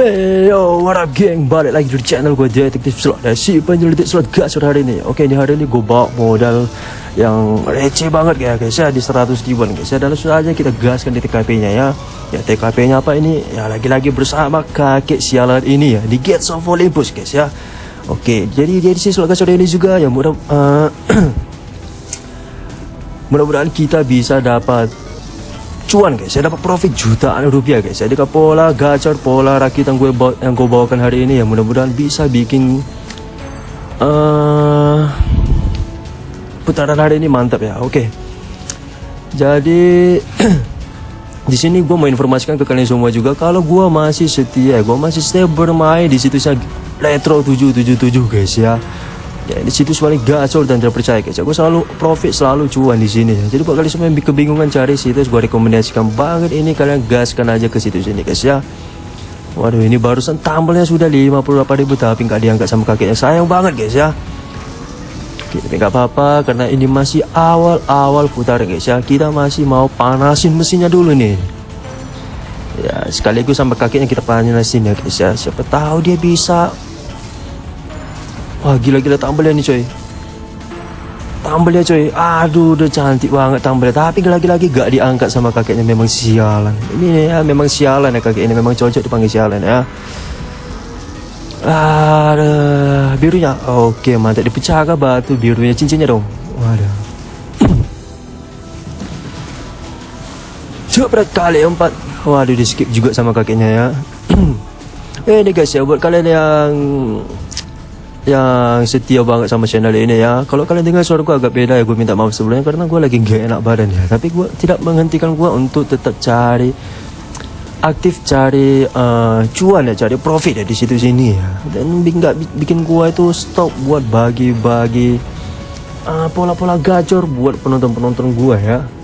Hey yo, what up geng? Balik lagi di channel gue Detektif Slot. Dan si penyelidik slot gas hari ini Oke, di hari ini gue bawa modal yang receh banget ya guys ya Di 100 ribuan guys. Ya Dan langsung aja kita gaskan di TKP-nya ya. Ya TKP-nya apa ini? Ya lagi-lagi bersama kakek sialan ini ya. Di Gates of Olympus guys ya. Oke, jadi jadi si slot gas hari ini juga. Ya mudah uh, Mudah-mudahan kita bisa dapat cuan guys. Saya dapat profit jutaan rupiah guys. Jadi pola gacor pola rakit yang gue bawa, yang gue bawakan hari ini. Ya mudah-mudahan bisa bikin uh, putaran hari ini mantap ya. Oke. Okay. jadi di sini gue mau informasikan ke kalian semua juga kalau gue masih setia gue masih stay bermain di situsnya Retro 777 guys ya ya di situ paling gacor dan terpercaya guys aku selalu profit selalu cuan di sini. Jadi buat kalian semua yang kebingungan cari situs gue rekomendasikan banget ini kalian gaskan aja ke situs ini guys ya. Waduh ini barusan tambelnya sudah 58 ribu tapi nggak diangkat sama kakeknya. Sayang banget guys ya. Oke, tapi nggak apa-apa karena ini masih awal-awal putar guys ya. Kita masih mau panasin mesinnya dulu nih. Ya sekaligus sama kakeknya kita panasin ya guys ya. Siapa tahu dia bisa Wah gila-gila tambelnya nih coy. Tambelnya coy. Aduh udah cantik banget tambelnya Tapi lagi-lagi gak diangkat sama kakeknya Memang sialan. Ini ya memang sialan ya kakek ini Memang cocok dipanggil sialan ya. Aduh Birunya. Oke mantap. Dipecah kah batu birunya? Cincinnya dong. Waduh. Coba kali empat. Waduh di skip juga sama kakeknya ya. Eh ini guys ya Buat kalian yang yang setia banget sama channel ini ya. Kalau kalian dengar suara gue agak beda ya Gue minta maaf sebelumnya karena gue lagi gak enak badan ya. Tapi gue tidak menghentikan gue untuk tetap cari Aktif cari uh, cuan ya Cari profit ya di situ sini ya. Dan nggak bikin gue itu stop buat bagi-bagi uh, Pola-pola gacor buat penonton-penonton gue ya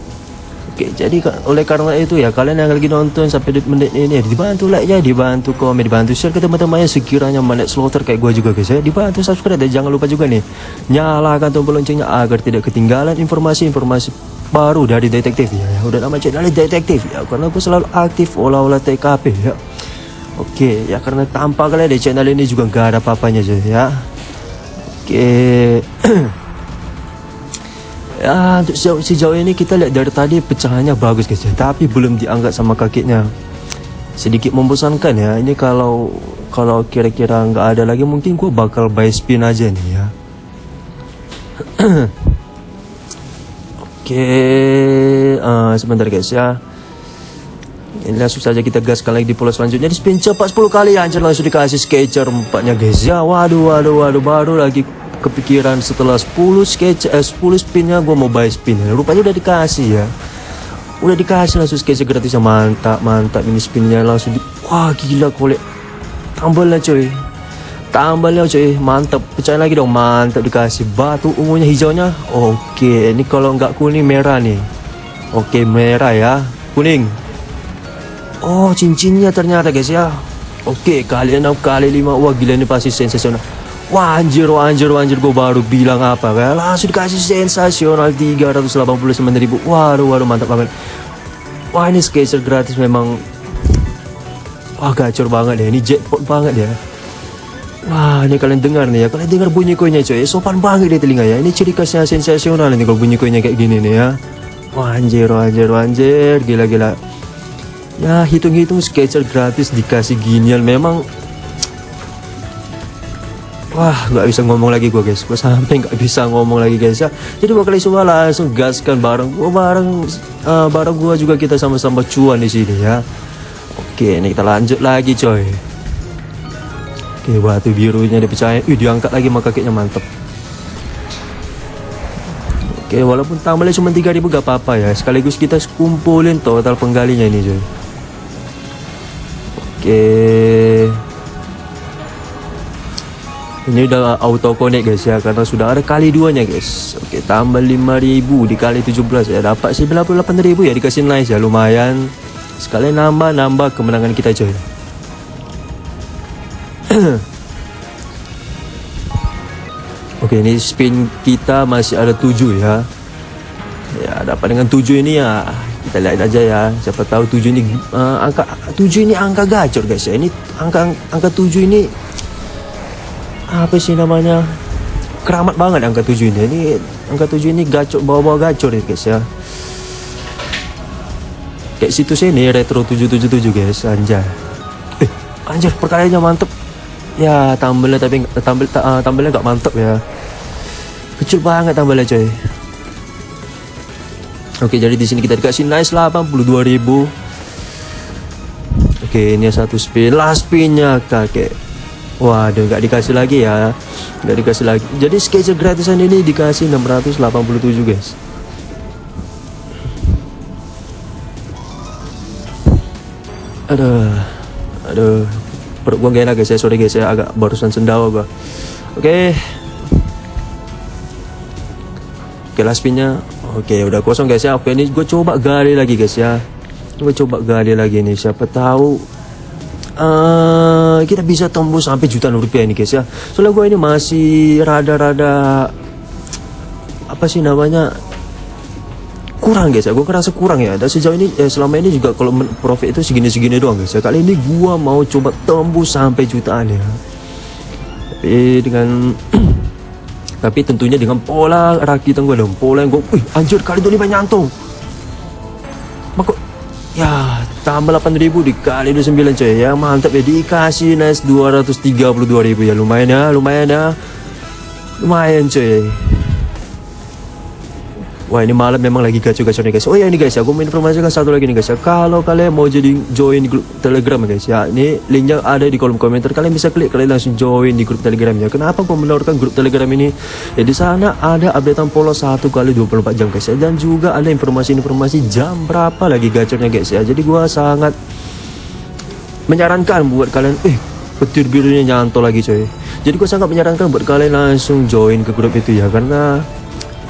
Oke, jadi oleh karena itu ya kalian yang lagi nonton sampai menit ini dibantu like ya, dibantu komen, dibantu share ke teman-teman yang sekiranya manet slaughter kayak gue juga guys ya. Dibantu subscribe dan jangan lupa juga nih nyalakan tombol loncengnya agar tidak ketinggalan informasi-informasi baru dari detektif ya. ya. Udah nama channel detektif ya karena gue selalu aktif olah-olah TKP ya. Oke, ya karena tanpa kalian di channel ini juga gak ada papanya aja ya. Oke. Ya, untuk sejauh, sejauh ini kita lihat dari tadi pecahannya bagus guys ya. Tapi belum diangkat sama kakeknya. Sedikit membosankan ya. Ini kalau kalau kira-kira nggak ada lagi mungkin gue bakal buy spin aja nih ya. Oke, uh, sebentar guys ya. Ini langsung saja kita gaskan lagi di pulau selanjutnya di spin cepat 10 kali anjir langsung dikasih sketcher empatnya guys ya. Waduh waduh waduh baru lagi kepikiran setelah 10 sketch eh, 10 spinnya gue mau buy spin. Rupanya udah dikasih ya. Udah dikasih langsung sketch gratis mantap mantap ini spinnya langsung di wah gila kolek tambahnya coy tambahnya coy mantap pecahin lagi dong mantap dikasih. Batu ungunya hijaunya. Oke ini kalau nggak kuning merah nih. Oke merah ya. Kuning. Oh cincinnya ternyata guys ya. Oke kali enam kali lima. Wah gila ini pasti sensasional Wah anjir, wah gue baru bilang apa kan Langsung dikasih sensasional 389 ribu. Waduh, waduh, mantap banget. Wah ini skater gratis memang Wah gacor banget ya, ini jackpot banget ya. Wah ini kalian dengar nih ya, kalian dengar bunyi koinnya coy Sopan banget di telinga ya, ini ciri khasnya sensasional ini kalau bunyi koinnya kayak gini nih ya. Wah anjir, wah gila-gila Ya hitung-hitung skater gratis dikasih ginian. Memang Wah nggak bisa ngomong lagi gue guys. Gue sampai nggak bisa ngomong lagi guys ya. Jadi kali semua langsung gaskan bareng gue bareng uh, Bareng gue juga kita sama-sama cuan di sini ya. Oke ini kita lanjut lagi coy. Oke batu birunya dipercaya. Ih diangkat lagi sama kakeknya mantep. Oke walaupun tambahnya cuma 3000 gak apa-apa ya. Sekaligus kita kumpulin total penggalinya ini coy. Oke ini udah auto connect guys ya. Karena sudah ada kali duanya guys. Oke tambah 5000 dikali 17 ya dapat 98000 ya dikasih nice ya. Lumayan. Sekali nambah nambah kemenangan kita coy. Oke ini spin kita masih ada 7 ya. Ya dapat dengan 7 ini ya. Kita lihat aja ya. Siapa tahu tujuh ini uh, angka tujuh ini angka gacor guys ya. Ini angka angka tujuh ini apa sih namanya? Keramat banget angka tujuh ini. Ini angka tujuh ini gacor bawa-bawa gacor ya guys ya. Kayak situs ini retro 777 guys anjay. Eh anjir perkaliannya mantep. Ya tambelnya tapi tampil uh, tambelnya nggak mantep ya. Kecil banget tambelnya coy. Oke, jadi di sini kita dikasih nice 82.000. Oke, ini satu spin. Last spinnya kakek. Waduh, nggak dikasih lagi ya. Nggak dikasih lagi. Jadi sketcher gratisan ini dikasih 687 guys. Aduh, aduh, perut gua gak enak guys ya. Sorry guys ya, agak barusan sendawa gua. Oke. Oke, last spinnya Oke udah kosong guys ya Oke ini gue coba gali lagi guys ya Gue coba gali lagi nih Siapa tahu uh, Kita bisa tembus sampai jutaan rupiah ini guys ya. Soalnya gue ini masih rada-rada Apa sih namanya Kurang guys ya. Gue kerasa kurang ya. Dan sejauh ini eh, Selama ini juga Kalau profit itu segini-segini doang guys ya. Kali ini gue mau coba tembus sampai jutaan ya. Tapi dengan Tapi tentunya dengan pola rakitan gue dong. Pola yang gue Wih anjir kali 25 nyantong Maka Ya tambah 8000 dikali 29 coy. Ya mantap ya dikasih nice 232 ribu. Ya Lumayan ya lumayan ya. Lumayan coy Wah ini malam memang lagi gacor-gacor nih guys. Oh ya ini guys ya. Aku mau informasikan satu lagi nih guys ya. Kalau kalian mau jadi join grup telegram guys ya Ini linknya ada di kolom komentar. Kalian bisa klik kalian langsung join di grup telegram ya. Kenapa aku menawarkan grup telegram ini? Ya di sana ada updatean polos 1 kali 24 jam guys ya. Dan juga ada informasi-informasi jam berapa lagi gacornya guys ya. Jadi gua sangat menyarankan buat kalian Eh petir birunya nyantol lagi coy. Jadi gua sangat menyarankan buat kalian langsung join ke grup itu ya. Karena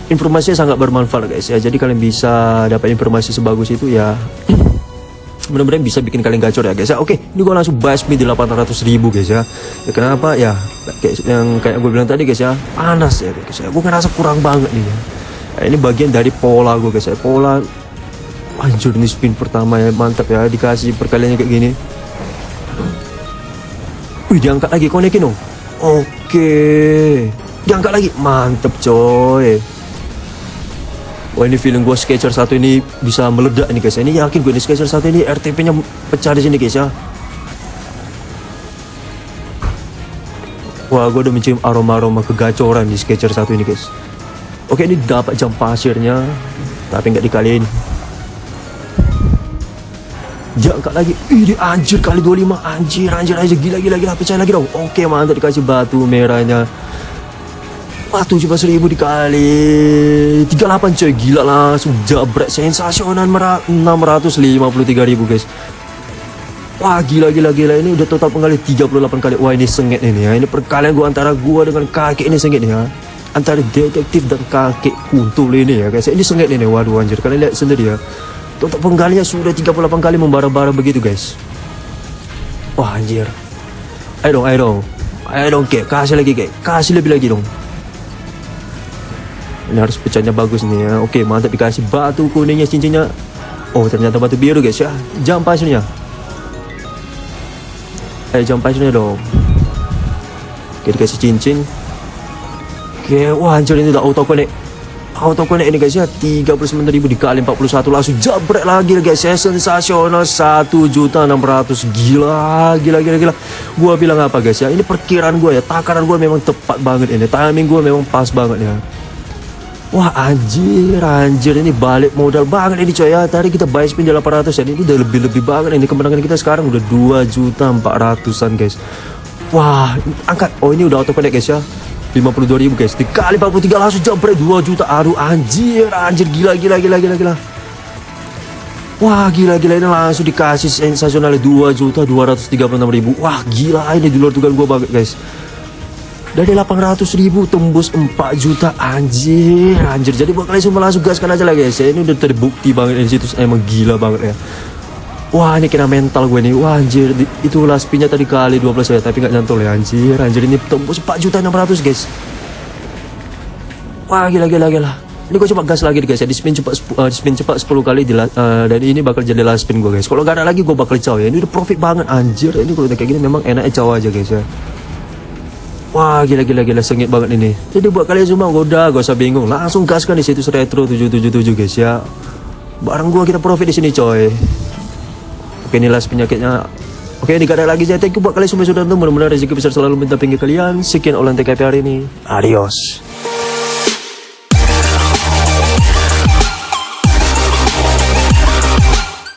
informasinya sangat bermanfaat guys ya. Jadi kalian bisa dapat informasi sebagus itu ya. Mudah-mudahan bisa bikin kalian gacor ya guys ya. Oke ini gue langsung speed di 800 ribu guys ya. ya kenapa? Ya kayak yang kayak gue bilang tadi guys ya. Panas ya guys ya. Gue ngerasa kurang banget nih ya. Nah, ini bagian dari pola gue guys ya. Pola anjur ini spin pertama ya. Mantap ya. Dikasih perkaliannya kayak gini. Wih diangkat lagi konekin dong. Oke. Diangkat lagi. Mantep coy Wah ini feeling gue Sketcher satu ini bisa meledak nih guys. Ini yakin gue ini Sketcher satu ini RTP-nya pecah di sini guys ya. Wah gue udah mencium aroma-aroma kegacoran di Sketcher satu ini guys. Oke ini dapat jam pasirnya, tapi nggak dikaliin. Jangka lagi, ini anjir kali 25 anjir anjir anjir gila gila gila pecah lagi dong. Oke mantap dikasih batu merahnya. Wah 17 ribu dikali. 38 coy. Gila langsung jabret Sensasional 653 ribu guys. Wah gila gila gila. Ini udah total penggali 38 kali. Wah ini sengit ini ya. Ini perkalian gua antara gua dengan kakek ini sengit ya. Antara detektif dan kakek kuntul ini ya guys. Ini sengit ini. Waduh anjir. Kalian lihat sendiri ya. Total penggalinya sudah 38 kali membara-bara begitu guys. Wah anjir. Ayo dong ayo dong. Ayo dong kek. Kasih lagi kek. Kasih lebih lagi dong ini harus pecahnya bagus nih ya. Oke mantap dikasih batu kuningnya cincinnya. Oh ternyata batu biru guys ya. Jam pasirnya. Eh jam pasirnya dong. Oke dikasih cincin. Oke wah anjir ini udah auto connect auto connect ini guys ya. 39.000 dikali 41 langsung jabret lagi guys ya. Sensasional. 1 juta 600 gila gila gila gila. Gua bilang apa guys ya? Ini perkiraan gua ya. Takaran gua memang tepat banget ini. Timing gua memang pas banget ya Wah anjir anjir. Ini balik modal banget ini coy ya. Tadi kita buy spin di 800 ya Ini udah lebih-lebih banget. Ini kemenangan kita sekarang udah 2 juta 400an guys. Wah angkat. Oh ini udah auto connect guys ya. 52 ribu guys. Dikali 43 langsung jumper 2 juta. Aduh anjir anjir. Gila gila gila gila gila. Wah gila gila. Ini langsung dikasih sensasional 2 juta 236 ribu. Wah gila. Ini di luar dugaan gue banget guys dari 800 ribu tembus 4 juta anjir anjir. Jadi buat kalian semua langsung gaskan aja lah guys. Ya ini udah terbukti banget di situ. Emang gila banget ya. Wah ini kena mental gue nih. Wah anjir. Itu last pinnya tadi kali 12 ya Tapi gak nyantol ya. Anjir Anjir. Ini tembus 4 juta 600 guys. Wah gila gila gila. Ini gue coba gas lagi guys ya, di spin cepat uh, di spin cepat 10 kali di uh, dan ini bakal jadi last spin gue guys. Kalau nggak ada lagi gue bakal caw ya. Ini udah profit banget anjir. Ini kalau udah kayak gini memang enaknya caw aja guys ya. Wah gila gila gila sengit banget ini. Jadi buat kalian semua udah gak usah bingung, langsung gaskan di situ retro 777 guys ya. Barang gua kita profit di sini coy. Oke ini last penyakitnya. Oke ini gak ada lagi saya thank you buat kalian semua sudah nonton. Mudah-mudahan rezeki besar selalu minta pinggir kalian. Sekian olahan TKP hari ini. Adios.